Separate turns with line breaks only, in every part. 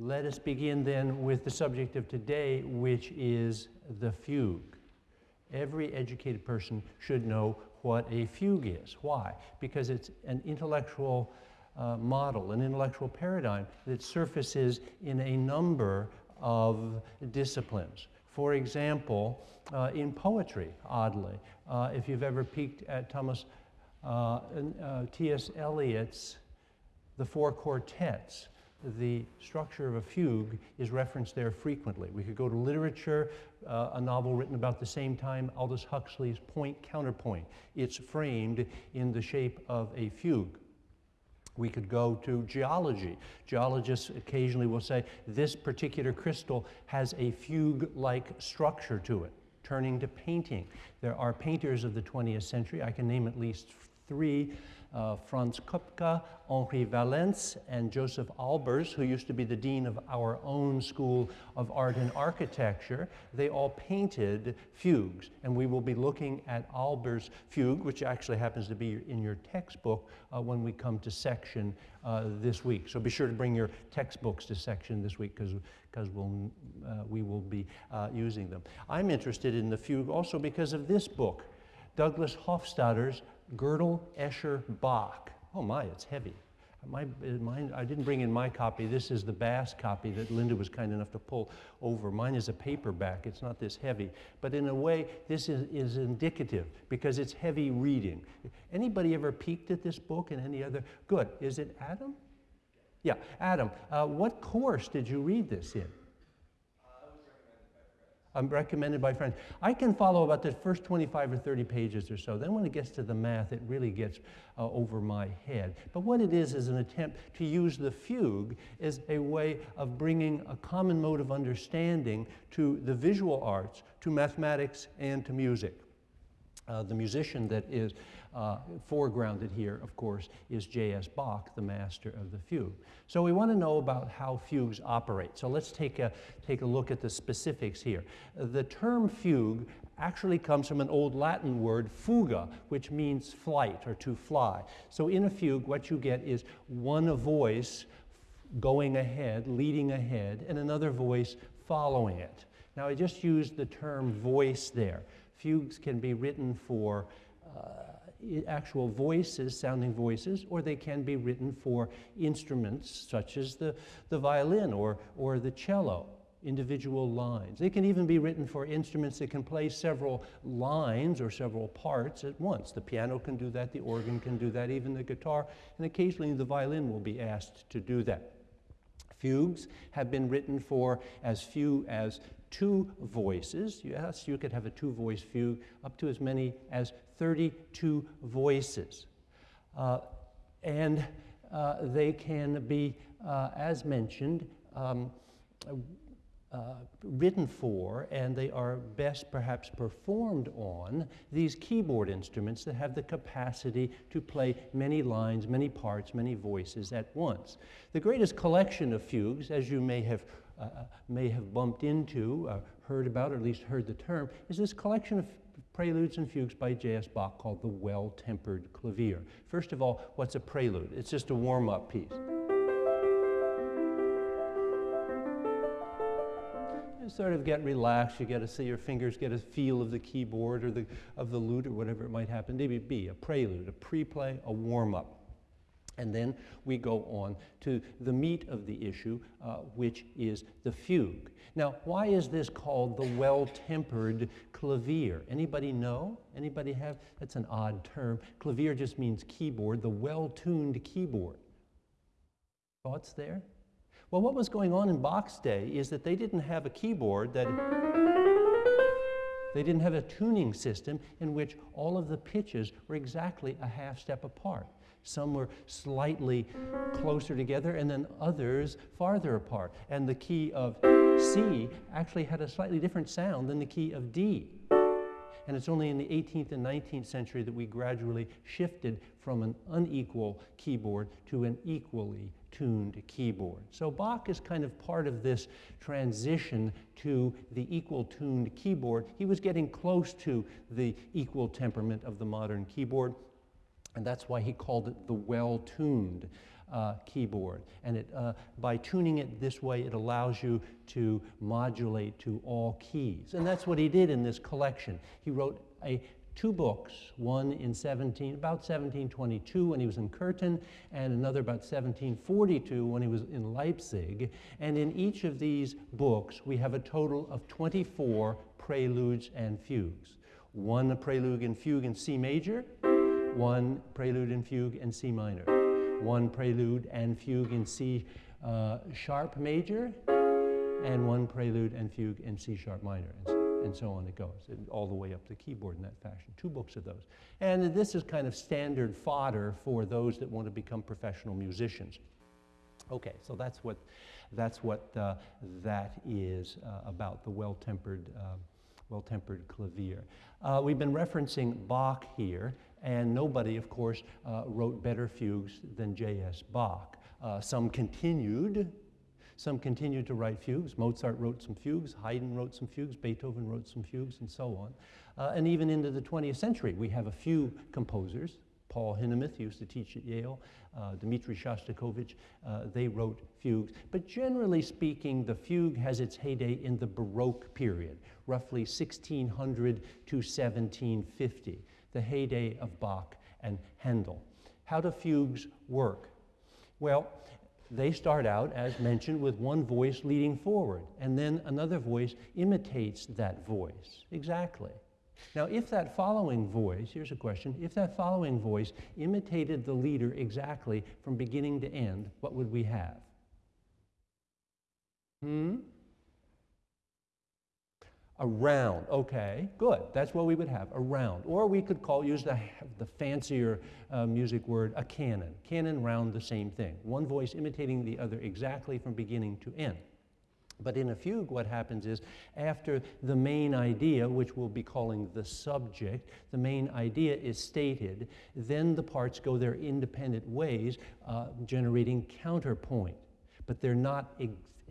let us begin then with the subject of today, which is the fugue. Every educated person should know what a fugue is. Why? Because it's an intellectual uh, model, an intellectual paradigm that surfaces in a number of disciplines. For example, uh, in poetry, oddly, uh, if you've ever peeked at Thomas uh, uh, T.S. Eliot's The Four Quartets, the structure of a fugue is referenced there frequently. We could go to literature, uh, a novel written about the same time, Aldous Huxley's Point Counterpoint. It's framed in the shape of a fugue. We could go to geology. Geologists occasionally will say this particular crystal has a fugue-like structure to it, turning to painting. There are painters of the 20th century, I can name at least three uh, Franz Kupka, Henri Valensi, and Josef Albers, who used to be the dean of our own School of Art and Architecture, they all painted fugues. And we will be looking at Albers' fugue, which actually happens to be in your textbook uh, when we come to section uh, this week. So be sure to bring your textbooks to section this week because we'll, uh, we will be uh, using them. I'm interested in the fugue also because of this book, Douglas Hofstadter's Gödel, Escher, Bach. Oh my, it's heavy. My, mine, I didn't bring in my copy. This is the Bass copy that Linda was kind enough to pull over. Mine is a paperback. It's not this heavy. But in a way, this is, is indicative because it's heavy reading. Anybody ever peeked at this book and any other? Good. Is it Adam? Yeah, Adam. Uh, what course did you read this in? I'm recommended by friends. I can follow about the first 25 or 30 pages or so. Then when it gets to the math, it really gets uh, over my head. But what it is is an attempt to use the fugue as a way of bringing a common mode of understanding to the visual arts, to mathematics, and to music. Uh, the musician that is uh, foregrounded here, of course, is J.S. Bach, the master of the fugue. So we want to know about how fugues operate. So let's take a, take a look at the specifics here. The term fugue actually comes from an old Latin word, fuga, which means flight or to fly. So in a fugue, what you get is one voice going ahead, leading ahead, and another voice following it. Now, I just used the term voice there. Fugues can be written for uh, actual voices, sounding voices, or they can be written for instruments such as the, the violin or, or the cello, individual lines. They can even be written for instruments that can play several lines or several parts at once. The piano can do that, the organ can do that, even the guitar, and occasionally the violin will be asked to do that. Fugues have been written for as few as two voices. Yes, you could have a two voice fugue up to as many as 32 voices. Uh, and uh, they can be, uh, as mentioned, um, uh, written for, and they are best perhaps performed on these keyboard instruments that have the capacity to play many lines, many parts, many voices at once. The greatest collection of fugues, as you may have, uh, may have bumped into, uh, heard about, or at least heard the term, is this collection of preludes and fugues by J.S. Bach called the Well-Tempered Clavier. First of all, what's a prelude? It's just a warm-up piece. You sort of get relaxed, you get to see your fingers get a feel of the keyboard or the, of the lute or whatever it might happen to be, a prelude, a pre-play, a warm-up. And then we go on to the meat of the issue, uh, which is the fugue. Now, why is this called the well-tempered clavier? Anybody know? Anybody have? That's an odd term. Clavier just means keyboard, the well-tuned keyboard. Thoughts there? Well, what was going on in Bach's day is that they didn't have a keyboard that they didn't have a tuning system in which all of the pitches were exactly a half step apart. Some were slightly closer together, and then others farther apart. And the key of C actually had a slightly different sound than the key of D. And it's only in the 18th and 19th century that we gradually shifted from an unequal keyboard to an equally tuned keyboard. So Bach is kind of part of this transition to the equal tuned keyboard. He was getting close to the equal temperament of the modern keyboard. And that's why he called it the well-tuned. uh, keyboard. And it, uh, by tuning it this way, it allows you to modulate to all keys. And that's what he did in this collection. He wrote a two books, one in 17, about 1722 when he was in Köthen, and another about 1742 when he was in Leipzig. And in each of these books, we have a total of 24 preludes and fugues. One a prelude and fugue in C major, one prelude and fugue in C minor, one prelude and fugue in C uh, sharp major, and one prelude and fugue in C sharp minor and so on it goes, and all the way up the keyboard in that fashion. Two books of those. And this is kind of standard fodder for those that want to become professional musicians. Okay, so that's what, that's what uh, that is uh, about, the well-tempered, uh, well-tempered clavier. Uh, we've been referencing Bach here, and nobody, of course, uh, wrote better fugues than J.S. Bach. Uh, some continued some continued to write fugues. Mozart wrote some fugues, Haydn wrote some fugues, Beethoven wrote some fugues, and so on. Uh, and even into the 20th century, we have a few composers. Paul Hindemith used to teach at Yale, uh, Dmitri Shostakovich, uh, they wrote fugues. But generally speaking, the fugue has its heyday in the Baroque period, roughly 1600 to 1750, the heyday of Bach and Handel. How do fugues work? Well, they start out, as mentioned, with one voice leading forward, and then another voice imitates that voice. Exactly. Now, if that following voice, here's a question, if that following voice imitated the leader exactly from beginning to end, what would we have? Hmm? A round, okay, good. That's what we would have, around. Or we could call, use the, the fancier uh, music word, a canon. Canon, round, the same thing. One voice imitating the other exactly from beginning to end. But in a fugue, what happens is after the main idea, which we'll be calling the subject, the main idea is stated, then the parts go their independent ways, uh, generating counterpoint. But they're not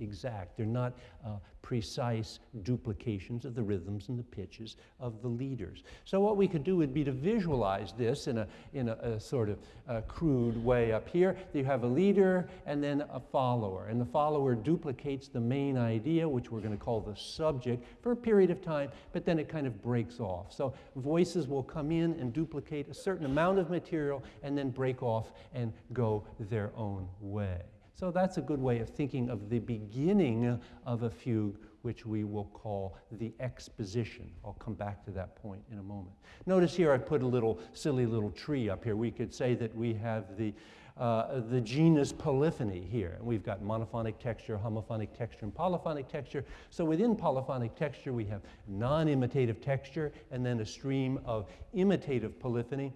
exact. They're not uh, precise duplications of the rhythms and the pitches of the leaders. So what we could do would be to visualize this in a, in a, a sort of uh, crude way up here. You have a leader and then a follower, and the follower duplicates the main idea, which we're going to call the subject, for a period of time, but then it kind of breaks off. So voices will come in and duplicate a certain amount of material and then break off and go their own way. So that's a good way of thinking of the beginning of a fugue, which we will call the exposition. I'll come back to that point in a moment. Notice here I put a little silly little tree up here. We could say that we have the, uh, the genus polyphony here. And we've got monophonic texture, homophonic texture, and polyphonic texture. So within polyphonic texture, we have non-imitative texture and then a stream of imitative polyphony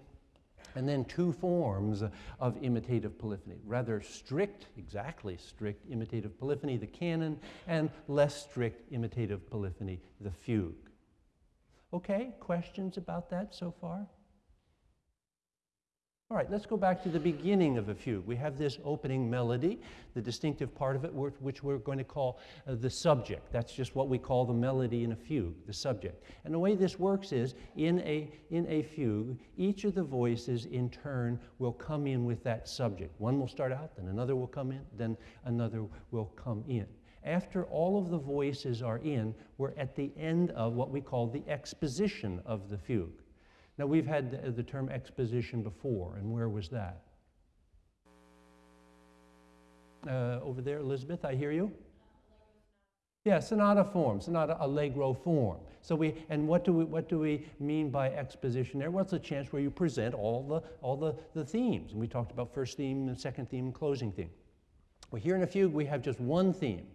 and then two forms of imitative polyphony. Rather strict, exactly strict imitative polyphony, the canon, and less strict imitative polyphony, the fugue. Okay, questions about that so far? All right, let's go back to the beginning of a fugue. We have this opening melody, the distinctive part of it, which we're going to call uh, the subject. That's just what we call the melody in a fugue, the subject. And the way this works is, in a, in a fugue, each of the voices in turn will come in with that subject. One will start out, then another will come in, then another will come in. After all of the voices are in, we're at the end of what we call the exposition of the fugue. Now, we've had the, the term exposition before, and where was that? Uh, over there, Elizabeth, I hear you. Yeah, sonata form, sonata allegro form. So we, and what do we, what do we mean by exposition there? Well, it's a chance where you present all the, all the, the themes. And we talked about first theme and second theme and closing theme. Well, here in a fugue, we have just one theme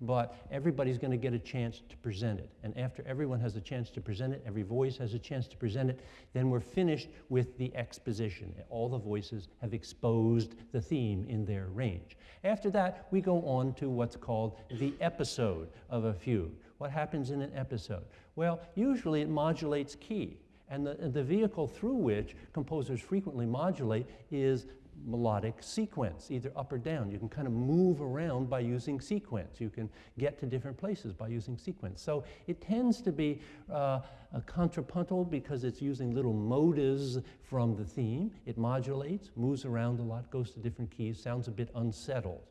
but everybody's going to get a chance to present it. And after everyone has a chance to present it, every voice has a chance to present it, then we're finished with the exposition. All the voices have exposed the theme in their range. After that, we go on to what's called the episode of a fugue. What happens in an episode? Well, usually it modulates key. And the, the vehicle through which composers frequently modulate is melodic sequence, either up or down. You can kind of move around by using sequence. You can get to different places by using sequence. So it tends to be uh, contrapuntal because it's using little motives from the theme. It modulates, moves around a lot, goes to different keys, sounds a bit unsettled.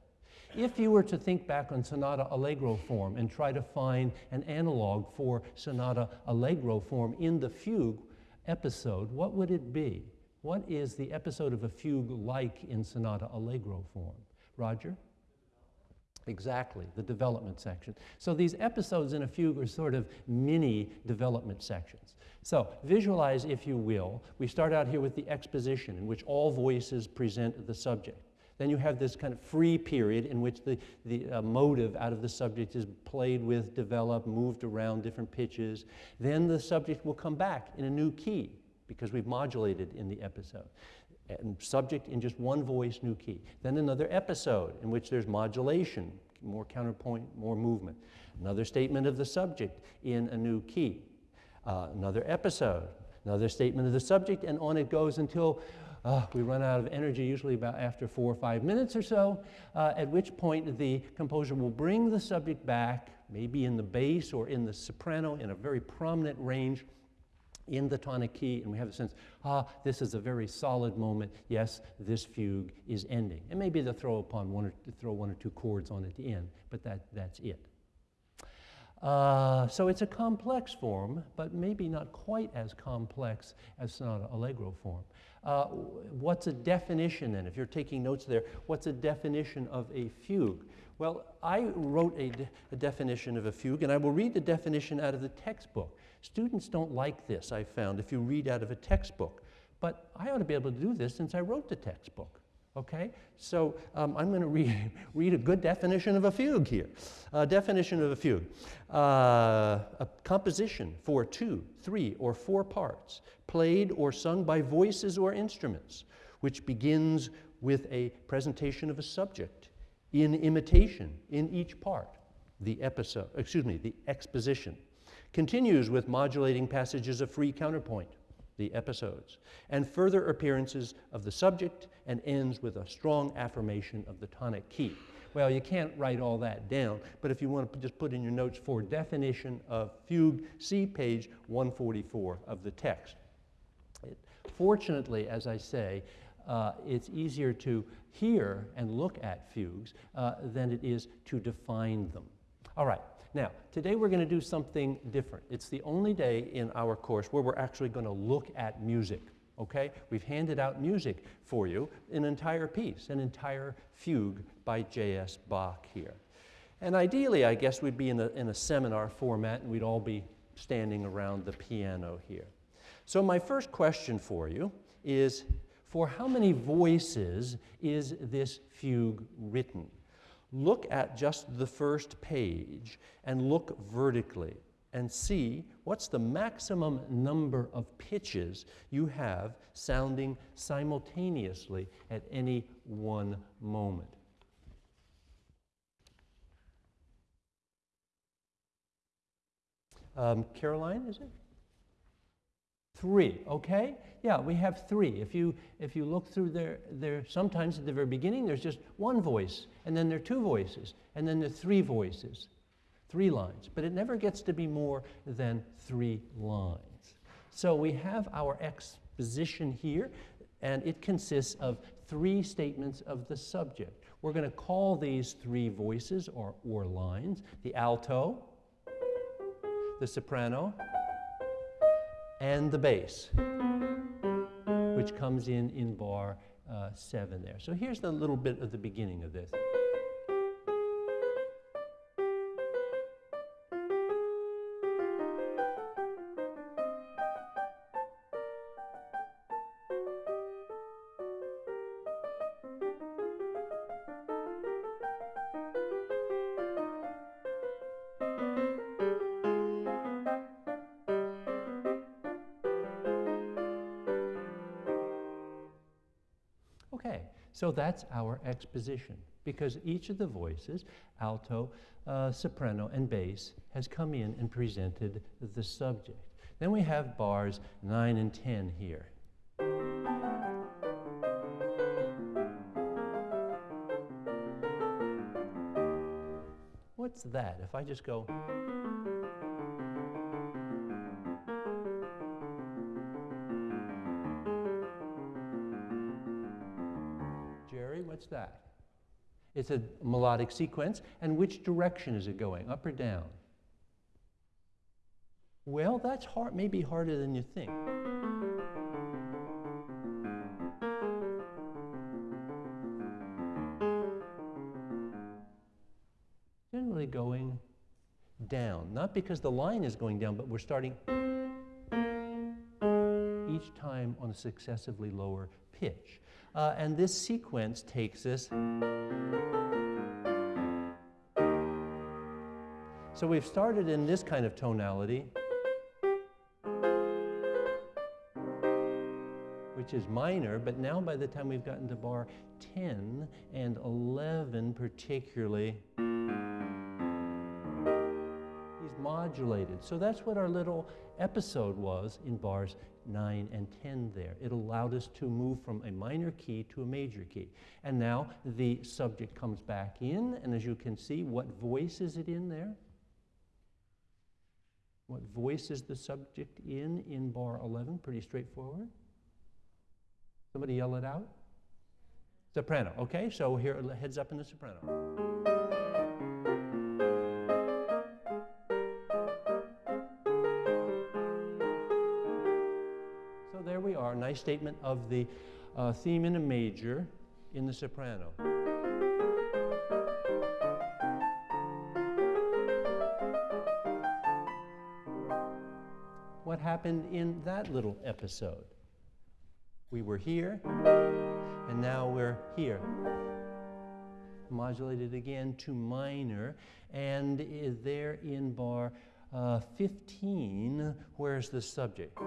If you were to think back on sonata allegro form and try to find an analog for sonata allegro form in the fugue episode, what would it be? What is the episode of a fugue like in sonata allegro form? Roger? Exactly, the development section. So these episodes in a fugue are sort of mini development sections. So visualize, if you will, we start out here with the exposition in which all voices present the subject. Then you have this kind of free period in which the, the uh, motive out of the subject is played with, developed, moved around different pitches. Then the subject will come back in a new key because we've modulated in the episode. And subject in just one voice, new key. Then another episode in which there's modulation, more counterpoint, more movement. Another statement of the subject in a new key. Uh, another episode, another statement of the subject, and on it goes until uh, we run out of energy, usually about after four or five minutes or so, uh, at which point the composer will bring the subject back, maybe in the bass or in the soprano in a very prominent range in the tonic key, and we have the sense, ah, this is a very solid moment. Yes, this fugue is ending. And maybe they'll throw upon one or throw one or two chords on at the end, but that, that's it. Uh, so it's a complex form, but maybe not quite as complex as Sonata Allegro form. Uh, what's a definition then? If you're taking notes there, what's a definition of a fugue? Well, I wrote a, de a definition of a fugue, and I will read the definition out of the textbook. Students don't like this, I found, if you read out of a textbook. But I ought to be able to do this since I wrote the textbook. Okay? So um, I'm going to read, read a good definition of a fugue here. Uh, definition of a fugue. Uh, a composition for two, three, or four parts, played or sung by voices or instruments, which begins with a presentation of a subject in imitation in each part, the episode, excuse me, the exposition. Continues with modulating passages of free counterpoint the episodes, and further appearances of the subject, and ends with a strong affirmation of the tonic key. Well, you can't write all that down, but if you want to just put in your notes for definition of fugue, see page 144 of the text. It, fortunately, as I say, uh, it's easier to hear and look at fugues uh, than it is to define them. All right, now, today we're going to do something different. It's the only day in our course where we're actually going to look at music. Okay? We've handed out music for you, an entire piece, an entire fugue by J.S. Bach here. And ideally, I guess we'd be in a, in a seminar format and we'd all be standing around the piano here. So, my first question for you is for how many voices is this fugue written? Look at just the first page and look vertically and see what's the maximum number of pitches you have sounding simultaneously at any one moment. Um, Caroline, is it? Three, okay? Yeah, we have three. If you, if you look through there, there, sometimes at the very beginning, there's just one voice, and then there are two voices, and then there are three voices, three lines. But it never gets to be more than three lines. So we have our exposition here, and it consists of three statements of the subject. We're going to call these three voices or, or lines the alto, the soprano, and the bass, which comes in in bar uh, 7 there. So here's the little bit of the beginning of this. So that's our exposition because each of the voices, alto, uh, soprano, and bass, has come in and presented the subject. Then we have bars 9 and 10 here. What's that? If I just go. It's a melodic sequence. And which direction is it going, up or down? Well, that's hard, maybe harder than you think. Generally going down, not because the line is going down, but we're starting each time on a successively lower pitch. Uh, and this sequence takes us. So we've started in this kind of tonality. which is minor, but now by the time we've gotten to bar 10 and 11 particularly, modulated. So that's what our little episode was in bars 9 and 10 there. It allowed us to move from a minor key to a major key. And now the subject comes back in, and as you can see, what voice is it in there? What voice is the subject in in bar 11? Pretty straightforward. Somebody yell it out? Soprano. Okay, so here, heads up in the soprano. Statement of the uh, theme in a major in the soprano. What happened in that little episode? We were here, and now we're here. Modulated again to minor, and there in bar uh, 15, where's the subject?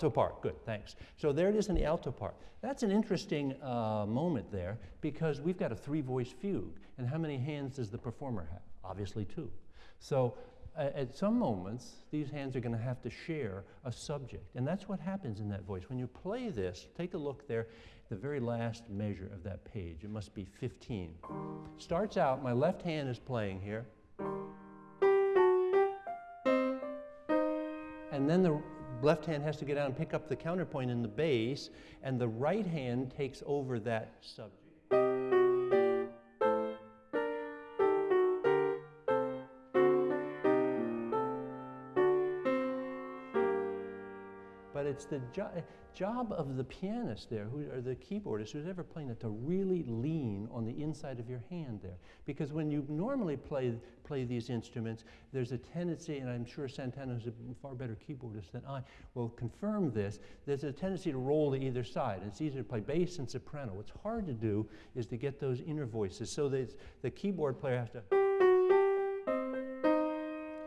Alto part, good, thanks. So there it is in the alto part. That's an interesting uh, moment there because we've got a three voice fugue. And how many hands does the performer have? Obviously, two. So uh, at some moments, these hands are going to have to share a subject. And that's what happens in that voice. When you play this, take a look there, the very last measure of that page. It must be 15. Starts out, my left hand is playing here. And then the left hand has to get down and pick up the counterpoint in the bass, and the right hand takes over that subject. The jo job of the pianist there, who, or the keyboardist, who's ever playing it, to really lean on the inside of your hand there. Because when you normally play, play these instruments, there's a tendency, and I'm sure Santana is a far better keyboardist than I, will confirm this, there's a tendency to roll to either side. It's easier to play bass and soprano. What's hard to do is to get those inner voices so that the keyboard player has to,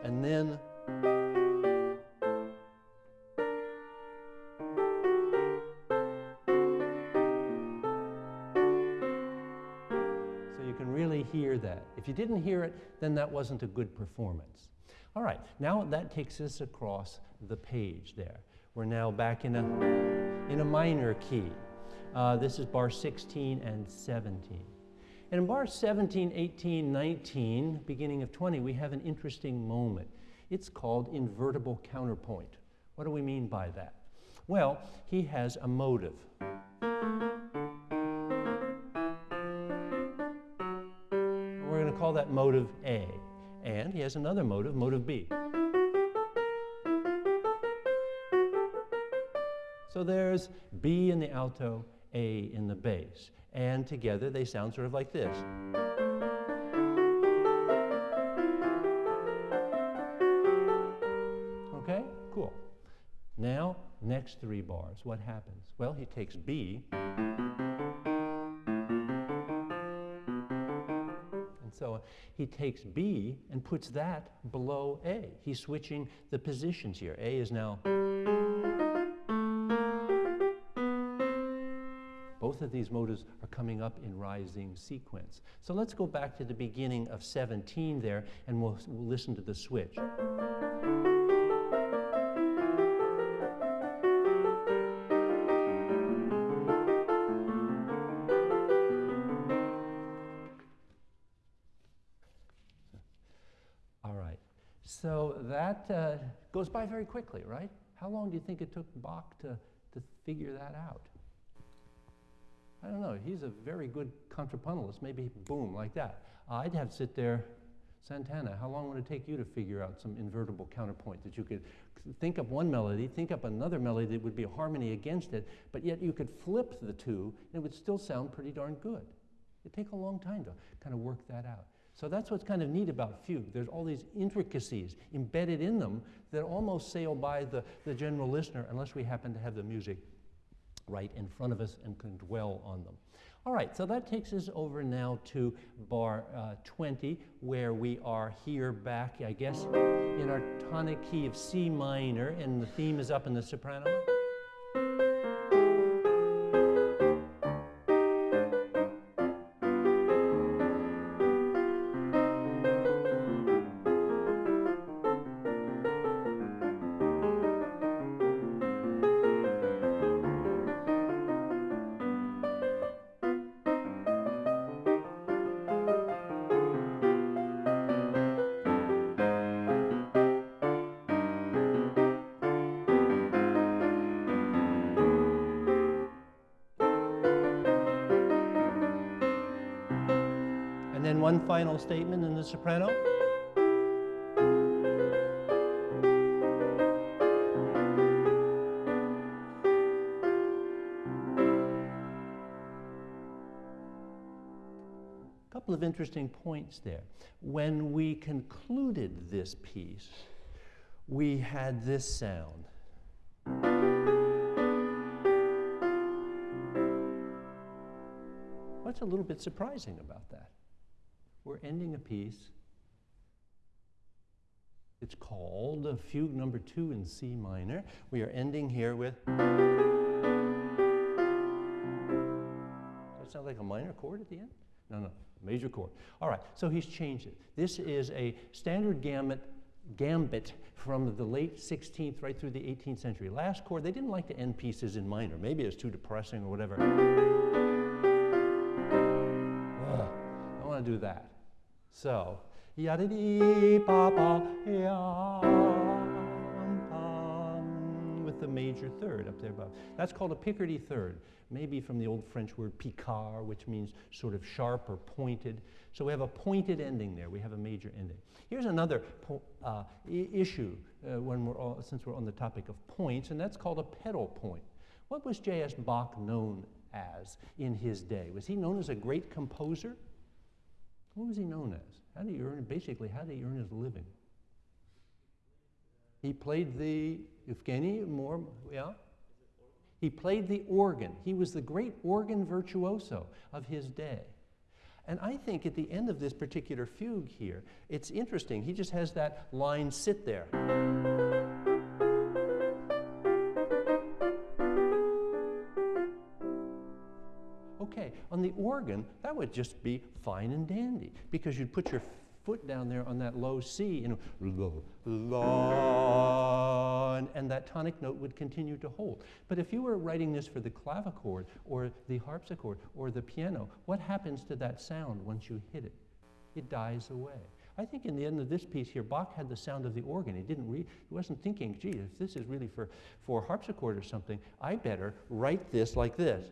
and then you didn't hear it, then that wasn't a good performance. All right, now that takes us across the page there. We're now back in a, in a minor key. Uh, this is bar 16 and 17. And in bar 17, 18, 19, beginning of 20, we have an interesting moment. It's called invertible counterpoint. What do we mean by that? Well, he has a motive. That motive A. And he has another motive, motive B. So there's B in the alto, A in the bass. And together they sound sort of like this. Okay, cool. Now, next three bars, what happens? Well, he takes B. So he takes B and puts that below A. He's switching the positions here. A is now. Both both of these motives are coming up in rising sequence. So let's go back to the beginning of 17 there, and we'll, we'll listen to the switch. That uh, goes by very quickly, right? How long do you think it took Bach to, to figure that out? I don't know. He's a very good contrapuntalist. Maybe boom, like that. Uh, I'd have to sit there, Santana, how long would it take you to figure out some invertible counterpoint that you could think up one melody, think up another melody that would be a harmony against it, but yet you could flip the two and it would still sound pretty darn good. It'd take a long time to kind of work that out. So that's what's kind of neat about fugue. There's all these intricacies embedded in them that almost sail by the, the general listener unless we happen to have the music right in front of us and can dwell on them. All right, so that takes us over now to bar uh, 20, where we are here back, I guess, in our tonic key of C minor, and the theme is up in the soprano. Final statement in the soprano. A couple of interesting points there. When we concluded this piece, we had this sound. What's a little bit surprising about that? We're ending a piece. It's called Fugue Number Two in C minor. We are ending here with. Does that sound like a minor chord at the end? No, no, major chord. All right, so he's changed it. This is a standard gambit, gambit from the late 16th right through the 18th century. Last chord, they didn't like to end pieces in minor. Maybe it's too depressing or whatever. Ugh, I want to do that. So, yada dee pa pa yam pam with the major third up there above. That's called a Picardy third, maybe from the old French word picard, which means sort of sharp or pointed. So we have a pointed ending there. We have a major ending. Here's another uh, issue uh, when we're all, since we're on the topic of points, and that's called a pedal point. What was J.S. Bach known as in his day? Was he known as a great composer? What was he known as? How did he earn, basically, how did he earn his living? He played the, Evgeny, more, yeah? He played the organ. He was the great organ virtuoso of his day. And I think at the end of this particular fugue here, it's interesting. He just has that line sit there. On the organ, that would just be fine and dandy because you'd put your foot down there on that low C and la, and that tonic note would continue to hold. But if you were writing this for the clavichord or the harpsichord or the piano, what happens to that sound once you hit it? It dies away. I think in the end of this piece here, Bach had the sound of the organ. He didn't re- he wasn't thinking, gee, if this is really for, for harpsichord or something, I better write this like this.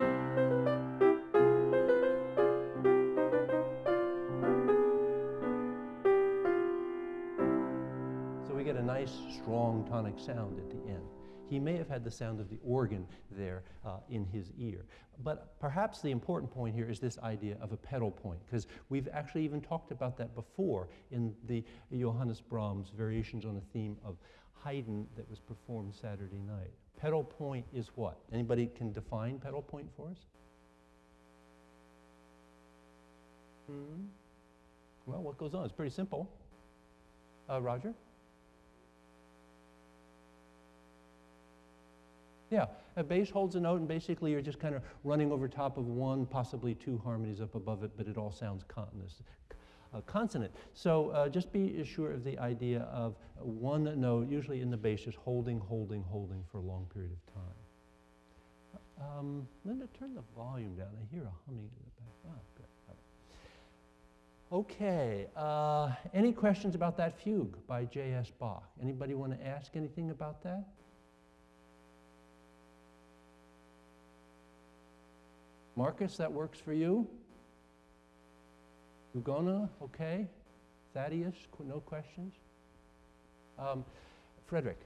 Tonic sound at the end. He may have had the sound of the organ there uh, in his ear. But perhaps the important point here is this idea of a pedal point, because we've actually even talked about that before in the Johannes Brahms variations on the theme of Haydn that was performed Saturday night. Pedal point is what? Anybody can define pedal point for us? Hmm? Well, what goes on? It's pretty simple. Uh, Roger? Yeah, a bass holds a note, and basically you're just kind of running over top of one, possibly two harmonies up above it, but it all sounds continuous, uh, consonant. So uh, just be sure of the idea of one note, usually in the bass, just holding, holding, holding for a long period of time. Um, Linda, turn the volume down. I hear a humming in the back. Good. Okay, uh, any questions about that fugue by J.S. Bach? Anybody want to ask anything about that? Marcus, that works for you? Ugona, okay? Thaddeus, no questions? Um, Frederick.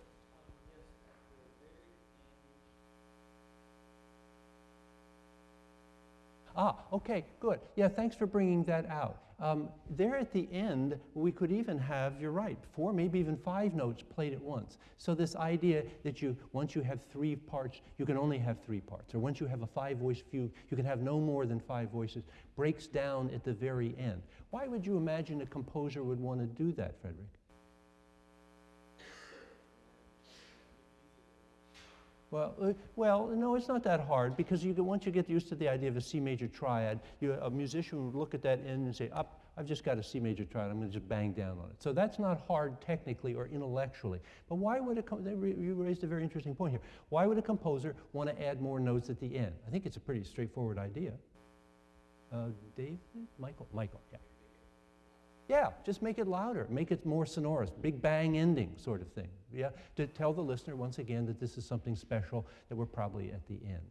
Ah, okay, good. Yeah, thanks for bringing that out. Um, there at the end, we could even have, you're right, four, maybe even five notes played at once. So this idea that you, once you have three parts, you can only have three parts. Or once you have a five-voice fugue, you can have no more than five voices, breaks down at the very end. Why would you imagine a composer would want to do that, Frederick? Well, uh, well, no, it's not that hard because you, once you get used to the idea of a C major triad, you, a musician would look at that end and say, up, I've just got a C major triad, I'm going to just bang down on it. So that's not hard technically or intellectually. But why would a, you raised a very interesting point here. Why would a composer want to add more notes at the end? I think it's a pretty straightforward idea. Uh, David? Michael? Michael, yeah. Yeah, just make it louder, make it more sonorous, big bang ending sort of thing. Yeah, to tell the listener once again that this is something special that we're probably at the end.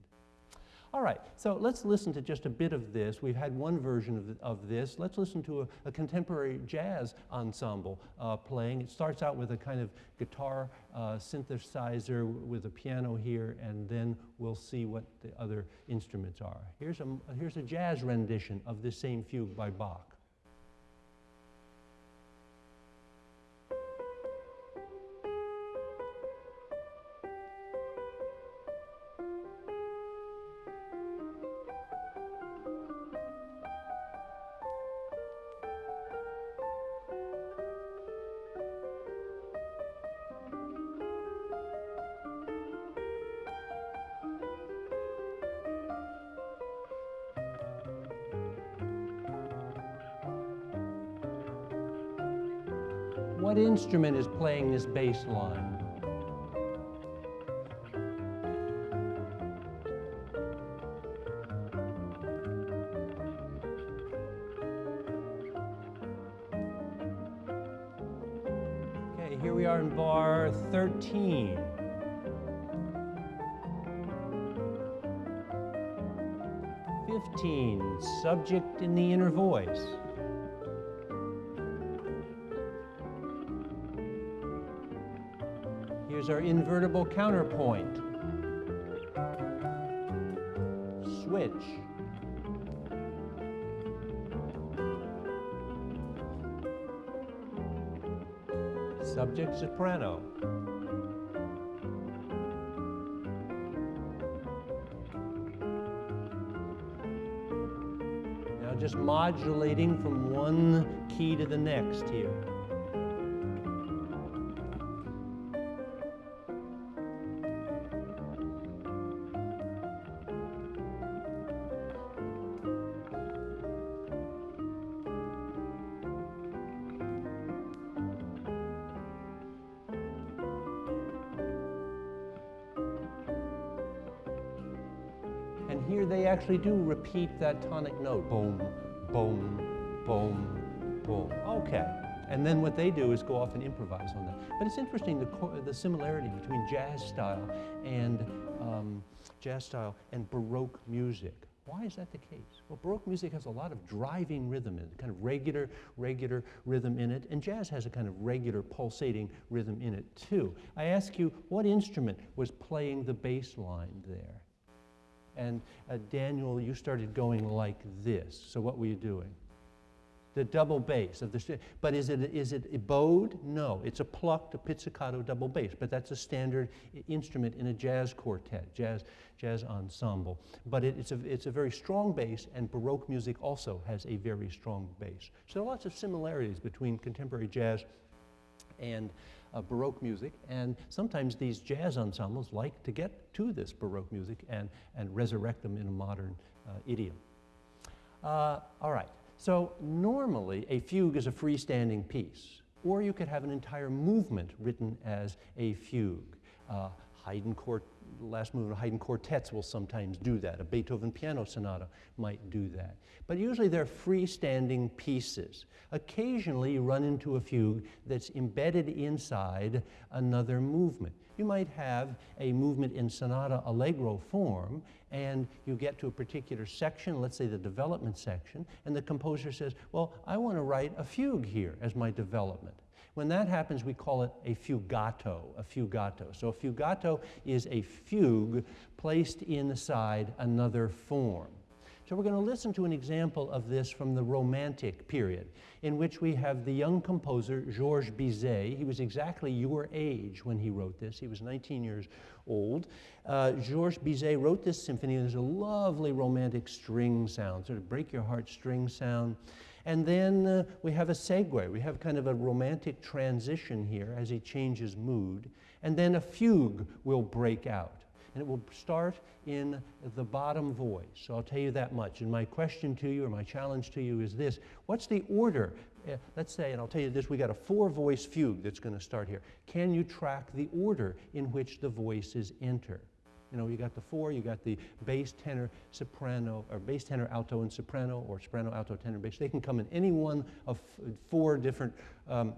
All right, so let's listen to just a bit of this. We've had one version of, of this. Let's listen to a, a contemporary jazz ensemble uh, playing. It starts out with a kind of guitar uh, synthesizer with a piano here, and then we'll see what the other instruments are. Here's a, here's a jazz rendition of this same fugue by Bach. Instrument is playing this bass line? Okay, here we are in bar 13. Fifteen, subject in the inner voice. Here's our invertible counterpoint. Switch. Subject soprano. Now just modulating from one key to the next here. Actually do repeat that tonic note. Boom, boom, boom, boom. Okay. And then what they do is go off and improvise on that. But it's interesting the, the similarity between jazz style and um, jazz style and Baroque music. Why is that the case? Well, Baroque music has a lot of driving rhythm in it, kind of regular, regular rhythm in it, and jazz has a kind of regular pulsating rhythm in it too. I ask you, what instrument was playing the bass line there? And uh, Daniel, you started going like this. So what were you doing? The double bass of the, but is it, is it a bowed? No, it's a plucked, a pizzicato double bass, but that's a standard instrument in a jazz quartet, jazz, jazz ensemble. But it, it's, a, it's a very strong bass, and Baroque music also has a very strong bass. So there are lots of similarities between contemporary jazz and Baroque music. And sometimes these jazz ensembles like to get to this Baroque music and, and resurrect them in a modern uh, idiom. Uh, all right, so normally a fugue is a freestanding piece, or you could have an entire movement written as a fugue. Uh, Haydn last movement of Haydn quartets will sometimes do that. A Beethoven piano sonata might do that. But usually they're freestanding pieces. Occasionally you run into a fugue that's embedded inside another movement. You might have a movement in sonata allegro form and you get to a particular section, let's say the development section, and the composer says, well, I want to write a fugue here as my development. When that happens, we call it a fugato, a fugato. So a fugato is a fugue placed inside another form. So we're going to listen to an example of this from the Romantic period, in which we have the young composer Georges Bizet. He was exactly your age when he wrote this. He was 19 years old. Uh, Georges Bizet wrote this symphony. There's a lovely romantic string sound, sort of break your heart string sound. And then uh, we have a segue. We have kind of a romantic transition here as he changes mood. And then a fugue will break out and it will start in the bottom voice. So I'll tell you that much. And my question to you, or my challenge to you, is this What's the order? Uh, let's say, and I'll tell you this, we got a four voice fugue that's going to start here. Can you track the order in which the voices enter? You know, you got the four, you got the bass, tenor, soprano, or bass, tenor, alto, and soprano, or soprano, alto, tenor, bass. They can come in any one of four different, um,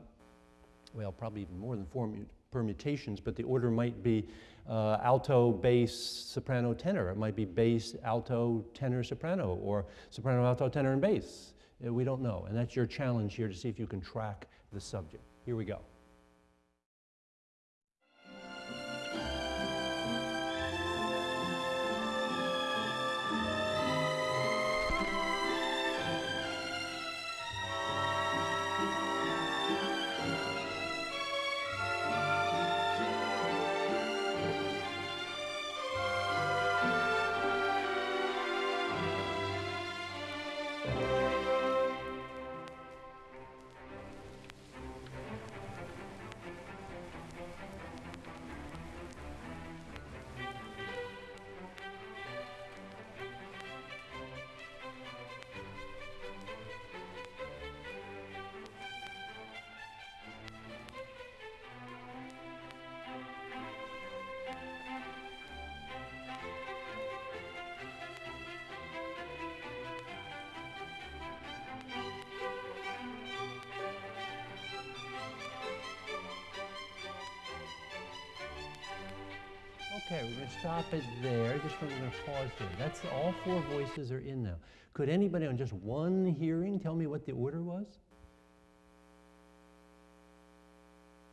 well, probably even more than four permutations, but the order might be uh, alto, bass, soprano, tenor. It might be bass, alto, tenor, soprano, or soprano, alto, tenor, and bass. Uh, we don't know. And that's your challenge here to see if you can track the subject. Here we go. Pause there. That's all four voices are in now. Could anybody on just one hearing tell me what the order was?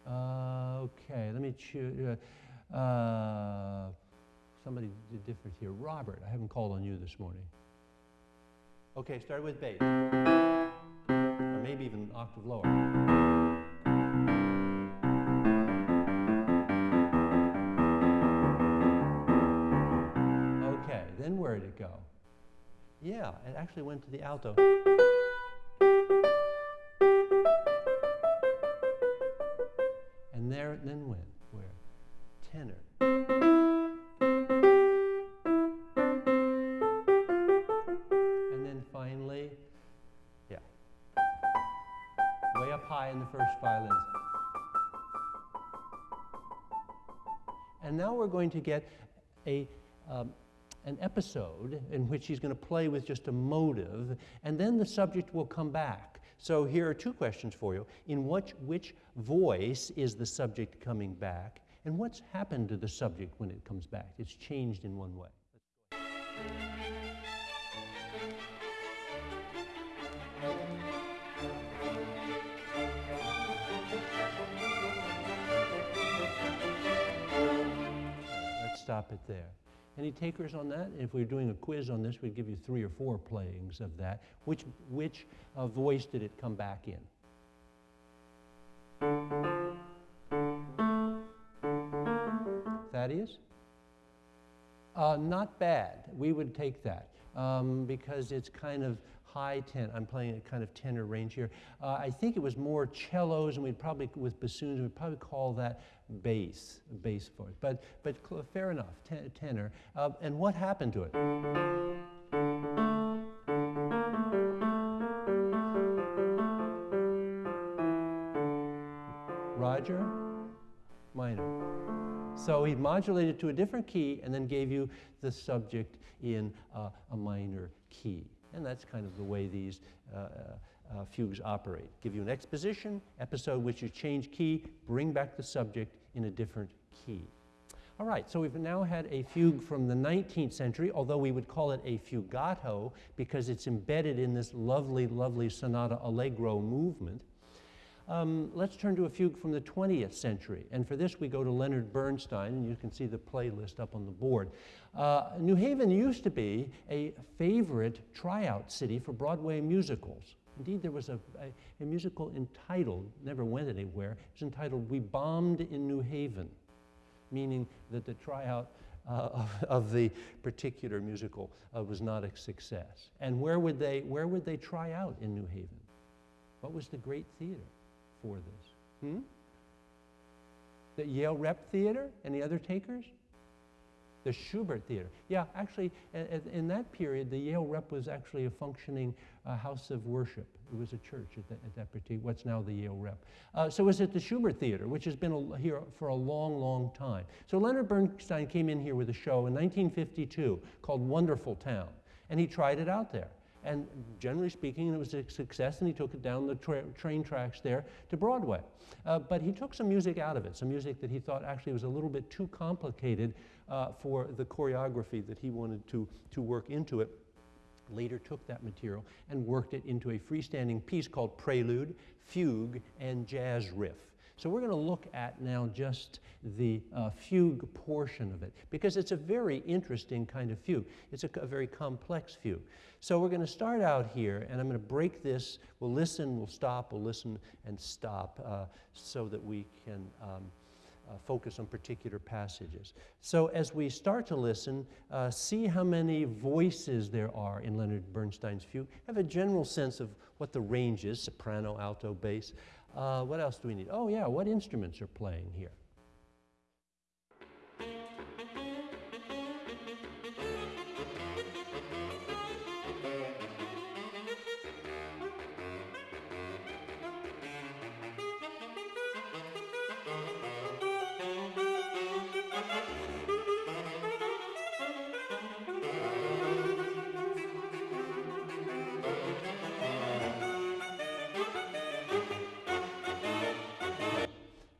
Uh, okay, let me choose. Uh, uh, somebody did different here. Robert, I haven't called on you this morning. Okay, start with bass. Or maybe even an octave lower. Where did it go? Yeah, it actually went to the alto. And there it then went. Where? Tenor. And then finally, yeah. Way up high in the first violins. And now we're going to get a um, an episode in which he's going to play with just a motive, and then the subject will come back. So here are two questions for you. In which, which voice is the subject coming back? And what's happened to the subject when it comes back? It's changed in one way. Let's stop it there. Any takers on that? If we were doing a quiz on this, we'd give you three or four playings of that. Which, which uh, voice did it come back in? Thaddeus? Uh, not bad. We would take that um, because it's kind of high ten. I'm playing a kind of tenor range here. Uh, I think it was more cellos, and we'd probably with bassoons, we'd probably call that bass, bass voice. But but fair enough, ten, tenor. Uh, and what happened to it? Roger, minor. So he modulated to a different key and then gave you the subject in uh, a minor key. And that's kind of the way these uh, uh, fugues operate. Give you an exposition, episode which you change key, bring back the subject in a different key. All right, so we've now had a fugue from the 19th century, although we would call it a fugato because it's embedded in this lovely, lovely sonata allegro movement. Um, let's turn to a fugue from the 20th century. And for this, we go to Leonard Bernstein, and you can see the playlist up on the board. Uh, New Haven used to be a favorite tryout city for Broadway musicals. Indeed, there was a, a, a musical entitled, never went anywhere, it was entitled We Bombed in New Haven, meaning that the tryout uh, of, of, the particular musical uh, was not a success. And where would, they, where would they try out in New Haven? What was the great theater? For this? Hmm? The Yale Rep Theater? Any other takers? The Shubert Theater. Yeah, actually, in that period, the Yale Rep was actually a functioning uh, house of worship. It was a church at, the, at that particular, what's now the Yale Rep. Uh, so it was it the Shubert Theater, which has been a, here for a long, long time. So Leonard Bernstein came in here with a show in 1952 called Wonderful Town, and he tried it out there. And generally speaking, it was a success, and he took it down the tra train tracks there to Broadway. Uh, but he took some music out of it, some music that he thought actually was a little bit too complicated uh, for the choreography that he wanted to, to work into it. Later took that material and worked it into a freestanding piece called Prelude, Fugue, and Jazz Riff. So we're going to look at now just the uh, fugue portion of it because it's a very interesting kind of fugue. It's a, a very complex fugue. So we're going to start out here and I'm going to break this. We'll listen, we'll stop, we'll listen and stop uh, so that we can um, uh, focus on particular passages. So as we start to listen, uh, see how many voices there are in Leonard Bernstein's fugue. Have a general sense of what the range is, soprano, alto, bass. Uh, what else do we need? Oh yeah, what instruments are playing here?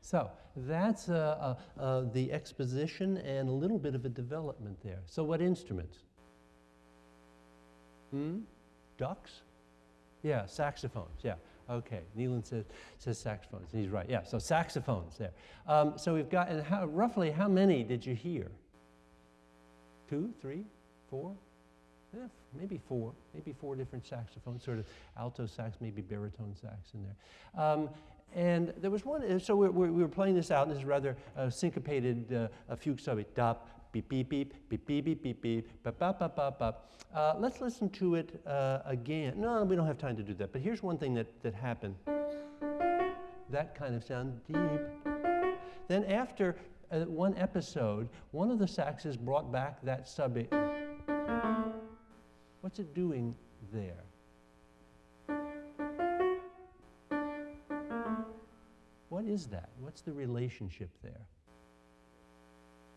So that's uh, uh, uh, the exposition and a little bit of a development there. So what instruments? Hmm? Ducks? Yeah, saxophones, yeah. Okay, Neelan says, says saxophones, he's right. Yeah, so saxophones there. Um, so we've got, and how, roughly how many did you hear? Two, three, four? Yeah, maybe four, maybe four different saxophones, sort of alto sax, maybe baritone sax in there. Um, and there was one, so we, we, we were playing this out, and this is rather uh, syncopated uh, fugue subject. Dop, beep, beep, beep, beep, beep, beep, beep, beep, bop, bop, bop, bop, bop. Uh, let's listen to it uh, again. No, we don't have time to do that, but here's one thing that, that happened. That kind of sound, deep. Then after uh, one episode, one of the saxes brought back that subject. What's it doing there? Is that? What's the relationship there?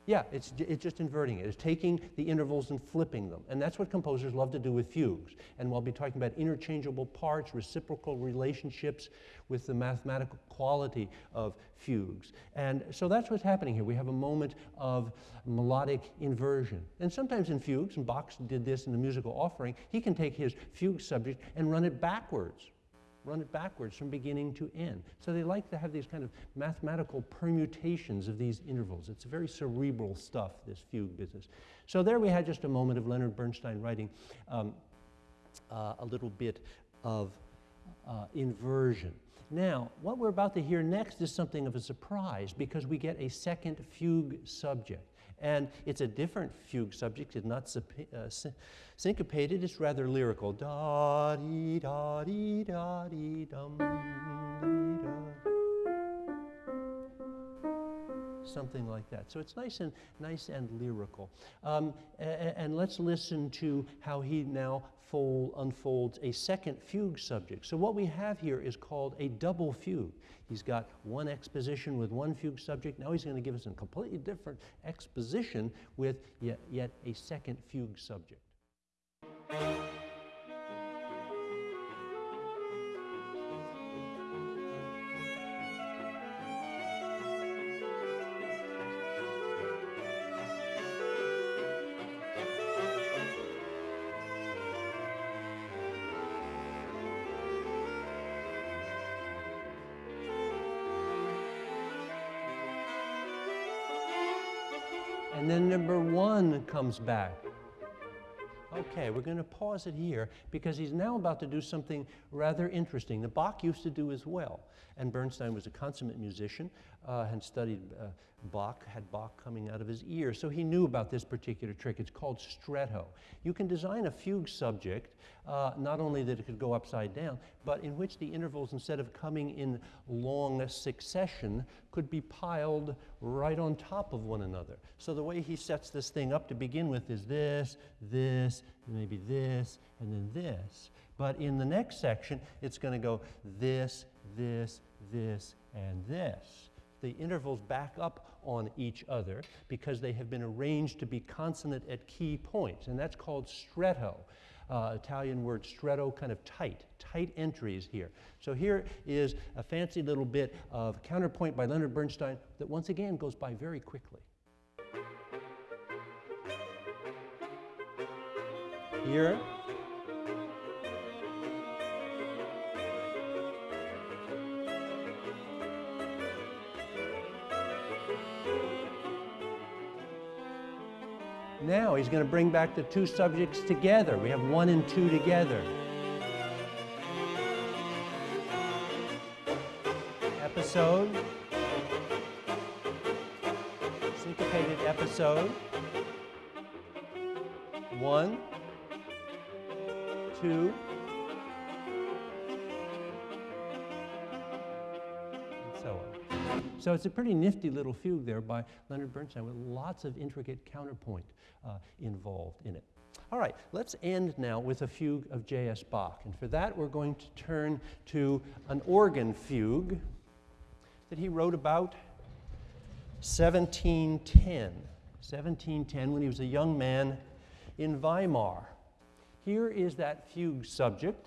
Yeah, it's, it's just inverting it. It's taking the intervals and flipping them. And that's what composers love to do with fugues. And we'll be talking about interchangeable parts, reciprocal relationships with the mathematical quality of fugues. And so that's what's happening here. We have a moment of melodic inversion. And sometimes in fugues, and Bach did this in the musical offering, he can take his fugue subject and run it backwards run it backwards from beginning to end. So they like to have these kind of mathematical permutations of these intervals. It's very cerebral stuff, this fugue business. So there we had just a moment of Leonard Bernstein writing um, uh, a little bit of uh, inversion. Now, what we're about to hear next is something of a surprise because we get a second fugue subject. And it's a different fugue subject. It's not uh, syncopated, it's rather lyrical. Da dee da dee da dee dum dee da. Something like that. So it's nice and nice and lyrical. Um, and, let's listen to how he now fold, unfolds a second fugue subject. So what we have here is called a double fugue. He's got one exposition with one fugue subject. Now he's going to give us a completely different exposition with yet, yet a second fugue subject. Comes back. Okay, we're going to pause it here because he's now about to do something rather interesting. The Bach used to do as well. And Bernstein was a consummate musician uh, and studied uh, Bach, had Bach coming out of his ear. So he knew about this particular trick. It's called stretto. You can design a fugue subject, uh, not only that it could go upside down, but in which the intervals, instead of coming in long succession, could be piled right on top of one another. So the way he sets this thing up to begin with is this, this, maybe this, and then this. But in the next section, it's going to go this, this, this, and this. The intervals back up on each other because they have been arranged to be consonant at key points, and that's called stretto. Uh, Italian word stretto, kind of tight, tight entries here. So here is a fancy little bit of counterpoint by Leonard Bernstein that once again goes by very quickly. Here, Now he's going to bring back the two subjects together. We have one and two together. Episode. Syncopated episode. One, two, So it's a pretty nifty little fugue there by Leonard Bernstein with lots of intricate counterpoint uh, involved in it. All right, let's end now with a fugue of J.S. Bach. And for that, we're going to turn to an organ fugue that he wrote about 1710. 1710, when he was a young man in Weimar. Here is that fugue subject.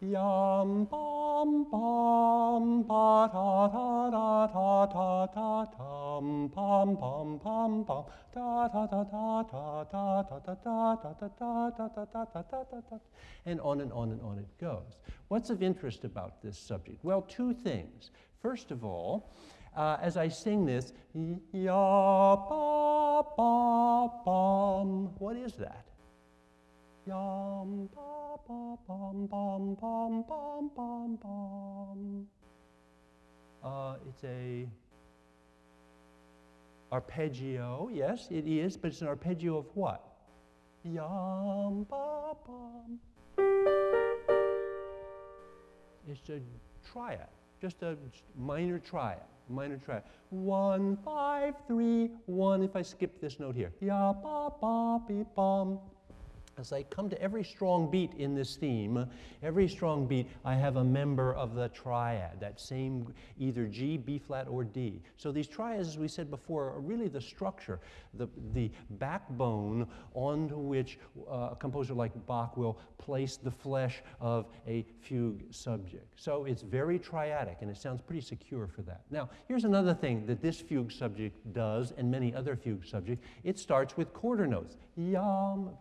Yum bum bum ba da da da da da da dum bum bum bum bum da da da da da da da da da da da da da da da da da da and on and on and on it goes. What's of interest about this subject? Well, two things. First of all, uh, as I sing this, ya ba ba bum, what is that? Yum, ba, ba, bum, bum, bum, bum, bum, bum. Uh, it's a arpeggio. Yes, it is, but it's an arpeggio of what? Yum, ba, bum. It's a triad, just a minor triad, minor triad. One, five, three, one. If I skip this note here, ya, ba, ba, be, bum. As I come to every strong beat in this theme, every strong beat, I have a member of the triad, that same either G, B flat, or D. So these triads, as we said before, are really the structure, the, the backbone onto which uh, a composer like Bach will place the flesh of a fugue subject. So it's very triadic, and it sounds pretty secure for that. Now, here's another thing that this fugue subject does, and many other fugue subjects. It starts with quarter notes. Yam,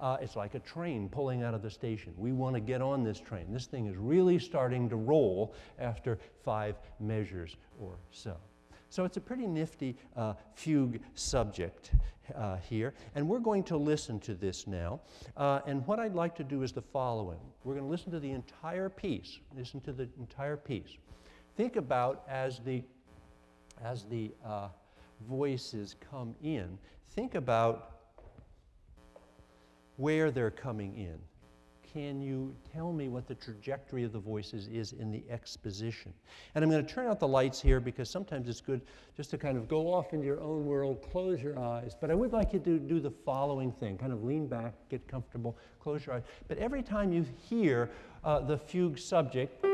Uh, it's like a train pulling out of the station. We want to get on this train. This thing is really starting to roll after five measures or so. So it's a pretty nifty uh, fugue subject uh, here. And we're going to listen to this now. Uh, and what I'd like to do is the following. We're going to listen to the entire piece. Listen to the entire piece. Think about as the, as the uh, voices come in, think about where they're coming in. Can you tell me what the trajectory of the voices is in the exposition? And I'm going to turn out the lights here because sometimes it's good just to kind of go off into your own world, close your eyes. But I would like you to do the following thing kind of lean back, get comfortable, close your eyes. But every time you hear uh, the fugue subject,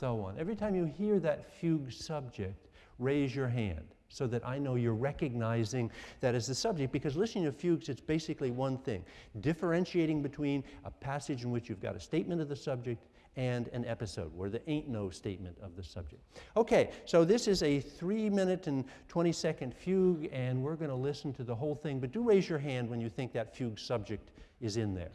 so on. Every time you hear that fugue subject, raise your hand so that I know you're recognizing that as the subject, because listening to fugues, it's basically one thing, differentiating between a passage in which you've got a statement of the subject and an episode where there ain't no statement of the subject. Okay, so this is a three minute and 20 second fugue, and we're going to listen to the whole thing, but do raise your hand when you think that fugue subject is in there.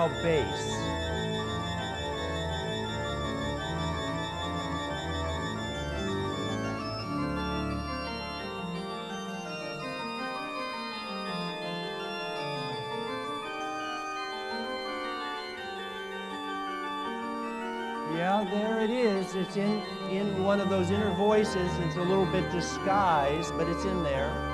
Now bass. Yeah, there it is. It's in, in one of those inner voices. It's a little bit disguised, but it's in there.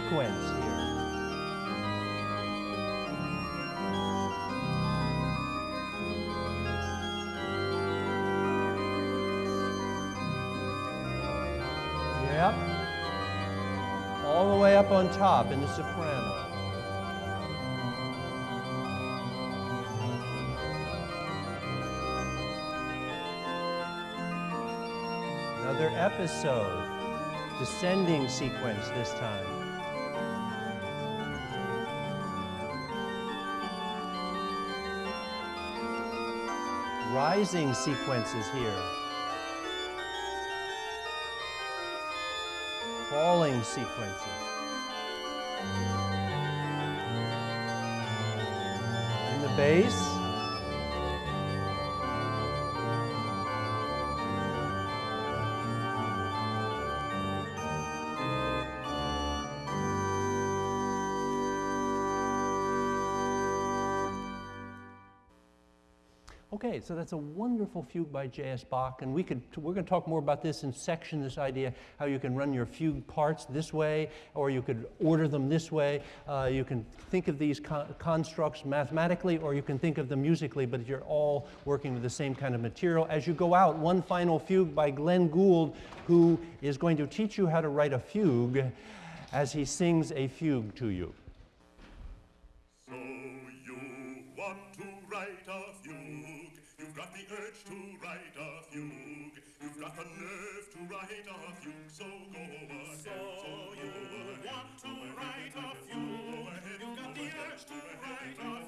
Sequence here. Yep. All the way up on top in the soprano. Another episode descending sequence this time. Rising sequences here. Falling sequences. In the bass. Okay, so that's a wonderful fugue by J.S. Bach, and we could, we're going to talk more about this in section, this idea how you can run your fugue parts this way, or you could order them this way. Uh, you can think of these con constructs mathematically, or you can think of them musically, but you're all working with the same kind of material. As you go out, one final fugue by Glenn Gould, who is going to teach you how to write a fugue as he sings a fugue to you.
Write a fugue. So go ahead. So you want to write a fugue. You've got the urge to write a fugue.